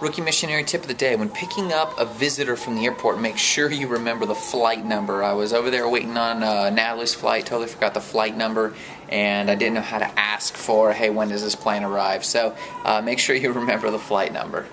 Rookie missionary tip of the day when picking up a visitor from the airport, make sure you remember the flight number. I was over there waiting on uh, Natalie's flight, totally forgot the flight number, and I didn't know how to ask for, hey, when does this plane arrive? So uh, make sure you remember the flight number.